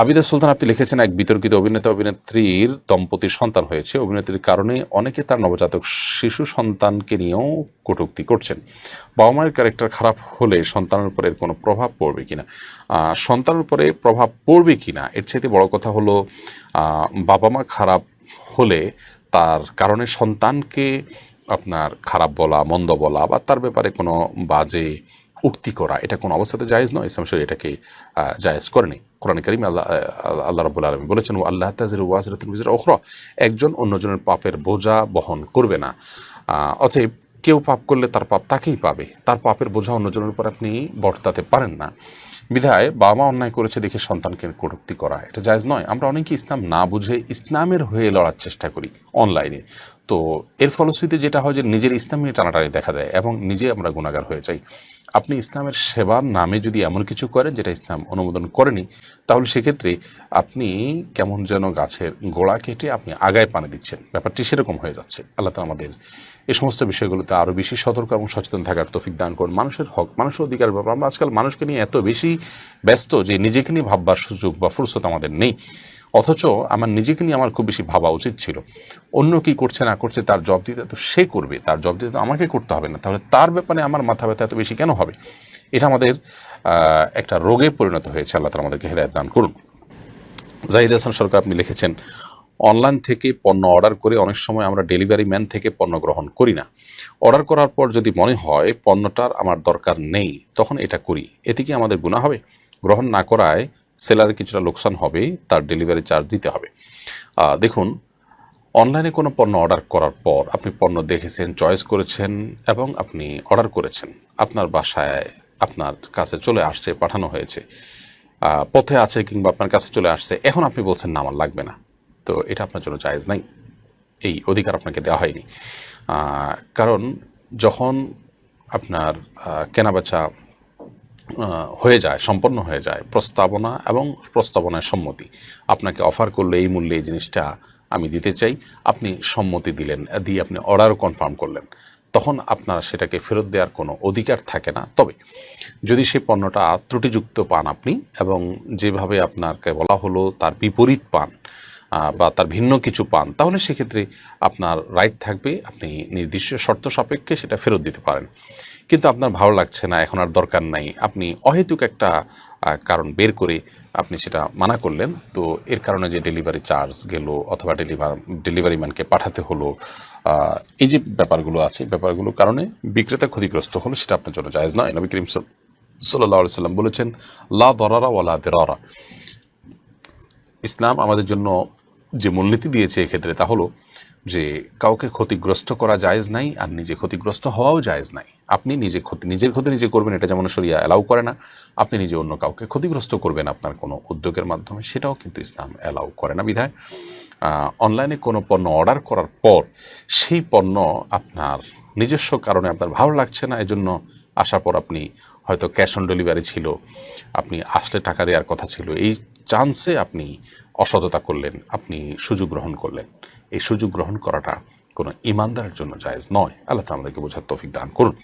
আবিদা সুলতান আপনি লিখেছেন এক বিতর্কিত অভিনেতা অভিনেত্রীর দম্পতির সন্তান হয়েছে। অভিনেত্রীর কারণে অনেকে তার নবজাতক শিশু সন্তানকে নিয়েও কটূক্তি করছেন। বাবা মায়ের ক্যারেক্টার খারাপ হলে সন্তানের উপরে এর কোনো প্রভাব পড়বে কিনা? সন্তানের উপরে প্রভাব পড়বে কিনা? এর চাইতে বড় কথা হলো বাবা মা খারাপ হলে তার কারণে সন্তানকে আপনার খারাপ বলা, মন্দ বলা বা তার ব্যাপারে কোনো বাজে উক্তি করা। এটা কোনো অবস্থাতে জায়েজ নয়, ইসলাম শরীর এটাকে জায়েজ করেনি কোরআন করিম আল্লাহ আল্লাহ রাবুল আলমী বলেছেন ও আল্লাহ তাজির ওয়াজরাতুল বিজর ওখরা একজন অন্যজনের পাপের বোঝা বহন করবে না। অতএব কেউ পাপ করলে তার পাপ তাকেই পাবে। তার পাপের বোঝা অন্যজনের উপর আপনি বর্তাতে পারেন না। বিধায় বাবা মা অন্যায় করেছে দেখে সন্তানকে কটূক্তি করা। এটা জায়েজ নয়। আমরা অনেকে ইসলাম না বুঝে ইসলামের হয়ে লড়ার চেষ্টা করি অনলাইনে। তো এর ফলশ্রুতিতে যেটা হয় যে নিজের ইসলামী টানাটানি দেখা দেয় এবং নিজে আমরা গুণাগার হয়ে যাই। আপনি ইসলামের সেবার নামে যদি এমন কিছু করেন যেটা ইসলাম অনুমোদন করেনি, তাহলে সেক্ষেত্রে আপনি কেমন যেন গাছের গোড়া কেটে আপনি আগায় পানি দিচ্ছেন। ব্যাপারটি সেরকম হয়ে যাচ্ছে। আল্লাহ তালা আমাদের এই সমস্ত বিষয়গুলোতে আরও বেশি সতর্ক এবং সচেতন থাকার তফিক দান করুন। মানুষের হক, মানুষের অধিকার ব্যাপার আমরা আজকাল মানুষকে নিয়ে এত বেশি ব্যস্ত যে নিজেকে নিয়ে ভাববার সুযোগ বা ফুরসত আমাদের নেই। অথচ আমার নিজেকে নিয়ে আমার খুব বেশি ভাবা উচিত ছিল। অন্য কি করছে, না করছে, তার জব দিতে তো সে করবে, তার জব দিতে তো আমাকে করতে হবে না। তাহলে তার ব্যাপারে আমার মাথা ব্যথা এত বেশি কেন হবে? এটা আমাদের একটা রোগে পরিণত হয়েছে, আল্লাহ তালা আমাদেরকে হেদায়ত দান করুন। জাহিদ হাসান সরকার আপনি লিখেছেন, অনলাইন থেকে পণ্য অর্ডার করে অনেক সময় আমরা ডেলিভারি ম্যান থেকে পণ্য গ্রহণ করি না। অর্ডার করার পর যদি মনে হয় পণ্যটার আমার দরকার নেই, তখন এটা করি। এতে কি আমাদের গুণা হবে? গ্রহণ না করায় সেলারের কিছুটা লোকসান হবে তার ডেলিভারি চার্জ দিতে হবে। দেখুন, অনলাইনে কোনো পণ্য অর্ডার করার পর আপনি পণ্য দেখেছেন, চয়েস করেছেন এবং আপনি অর্ডার করেছেন। আপনার বাসায় আপনার কাছে চলে আসছে, পাঠানো হয়েছে। পথে আছে কিংবা আপনার কাছে চলে আসছে, এখন আপনি বলছেন, না, আমার লাগবে না। তো এটা আপনার জন্য জায়েজ নাই। এই অধিকার আপনাকে দেওয়া হয়নি। কারণ যখন আপনার কেনাবেচা হয়ে যায়, সম্পন্ন হয়ে যায়, প্রস্তাবনা এবং প্রস্তাবনায় সম্মতি। আপনাকে অফার করলে এই মূল্যে এই জিনিসটা আমি দিতে চাই। আপনি সম্মতি দিলেন, দিয়ে আপনি অর্ডারও কনফার্ম করলেন। তখন আপনার সেটাকে ফেরত দেওয়ার কোনো অধিকার থাকে না। তবে যদি সেই পণ্যটা ত্রুটিযুক্ত পান আপনি এবং যেভাবে আপনাকে বলা হলো তার বিপরীত পান বা তার ভিন্ন কিছু পান, তাহলে সেক্ষেত্রে আপনার রাইট থাকবে, আপনি নির্দিষ্ট শর্ত সাপেক্ষে সেটা ফেরত দিতে পারেন। কিন্তু আপনার ভালো লাগছে না, এখন আর দরকার নাই। আপনি অহেতুক একটা কারণ বের করে আপনি সেটা মানা করলেন, তো এর কারণে যে ডেলিভারি চার্জ গেল অথবা ডেলিভার ডেলিভারি ম্যানকে পাঠাতে হলো এই যে ব্যাপারগুলো আছে ব্যাপারগুলোর কারণে বিক্রেতা ক্ষতিগ্রস্ত হলো সেটা আপনার জন্য জায়জ নয়। নবী করিম সাল্লাহ সাল্লাম বলেছেন, লা দরারা ওয়ালা দেরারা। ইসলাম আমাদের জন্য যে মূলনীতি দিয়েছে এক্ষেত্রে তা হলো যে কাউকে ক্ষতিগ্রস্ত করা জায়েজ নাই আর নিজে ক্ষতিগ্রস্ত হওয়াও জায়েজ নাই। আপনি নিজে ক্ষতি, নিজের ক্ষতি নিজে করবেন, এটা যেমন শরিয়া অ্যালাউ করে না। আপনি নিজে অন্য কাউকে ক্ষতিগ্রস্ত করবেন আপনার কোনো উদ্যোগের মাধ্যমে, সেটাও কিন্তু ইসলাম অ্যালাউ করে না বিধায়। অনলাইনে কোনো পণ্য অর্ডার করার পর সেই পণ্য আপনার নিজস্ব কারণে আপনার ভালো লাগছে না, এজন্য আসার পর আপনি হয়তো ক্যাশ অন ডেলিভারি ছিল, আপনি আসলে টাকা দেওয়ার কথা ছিল, এই চান্সে আপনি অসততা করলেন, আপনি সুযোগ গ্রহণ করলেন। এই সুযোগ গ্রহণ করাটা কোনো ইমানদারের জন্য জায়েজ নয়। আল্লাহ আমাদেরকে বোঝার তৌফিক দান করুন।